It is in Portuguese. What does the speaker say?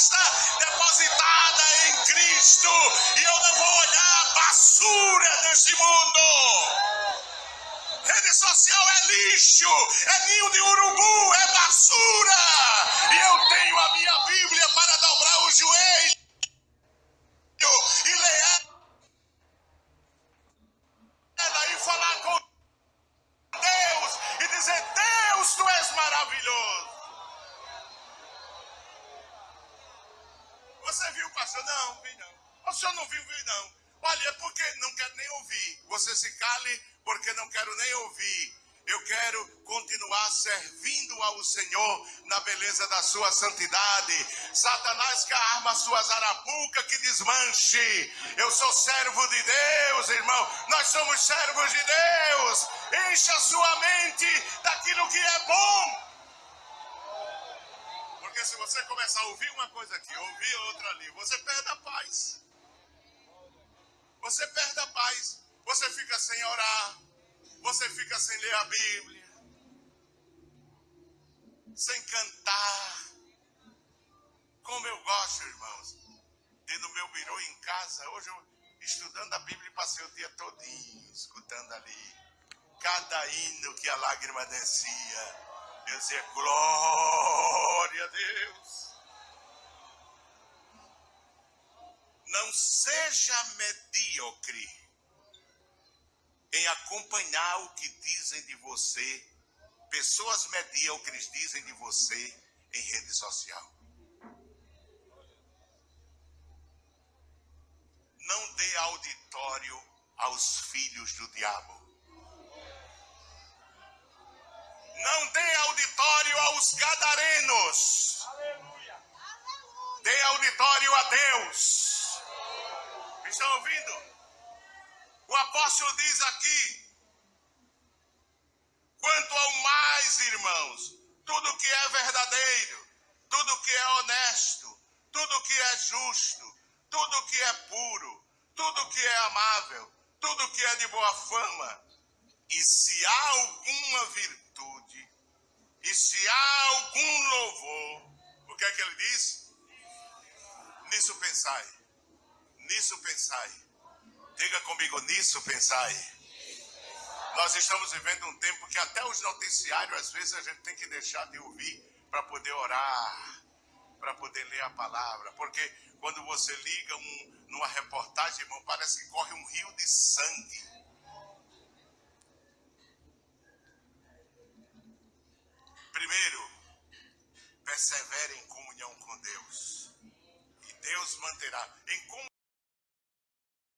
está depositada em Cristo. E eu não vou olhar basura deste mundo. Rede social é lixo, é ninho de urubu, Você viu, pastor? Não, vi não. O senhor não viu, vi não. Olha, é porque não quero nem ouvir. Você se cale porque não quero nem ouvir. Eu quero continuar servindo ao Senhor na beleza da sua santidade. Satanás que arma suas arapucas que desmanche. Eu sou servo de Deus, irmão. Nós somos servos de Deus. Encha sua mente daquilo que é bom. Porque se você começar a ouvir uma coisa aqui, ouvir outra ali, você perde a paz. Você perde a paz. Você fica sem orar. Você fica sem ler a Bíblia. Sem cantar. Como eu gosto, irmãos. De no meu birô em casa. Hoje eu estudando a Bíblia passei o dia todinho escutando ali. Cada hino que a lágrima descia. Eu dizia, glória a Deus. Não seja medíocre em acompanhar o que dizem de você, pessoas medíocres dizem de você em rede social. Não dê auditório aos filhos do diabo. Aos gadarenos. Dê auditório a Deus. Estão ouvindo? O apóstolo diz aqui: quanto ao mais, irmãos, tudo que é verdadeiro, tudo que é honesto, tudo que é justo, tudo que é puro, tudo que é amável, tudo que é de boa fama, e se há alguma virtude, e se há algum louvor, o que é que ele diz? Nisso pensai. Nisso pensai. Diga comigo, nisso pensai. Nós estamos vivendo um tempo que até os noticiários, às vezes, a gente tem que deixar de ouvir para poder orar, para poder ler a palavra. Porque quando você liga um, numa reportagem, irmão, parece que corre um rio de sangue. Persevere em comunhão com Deus. E Deus manterá. Em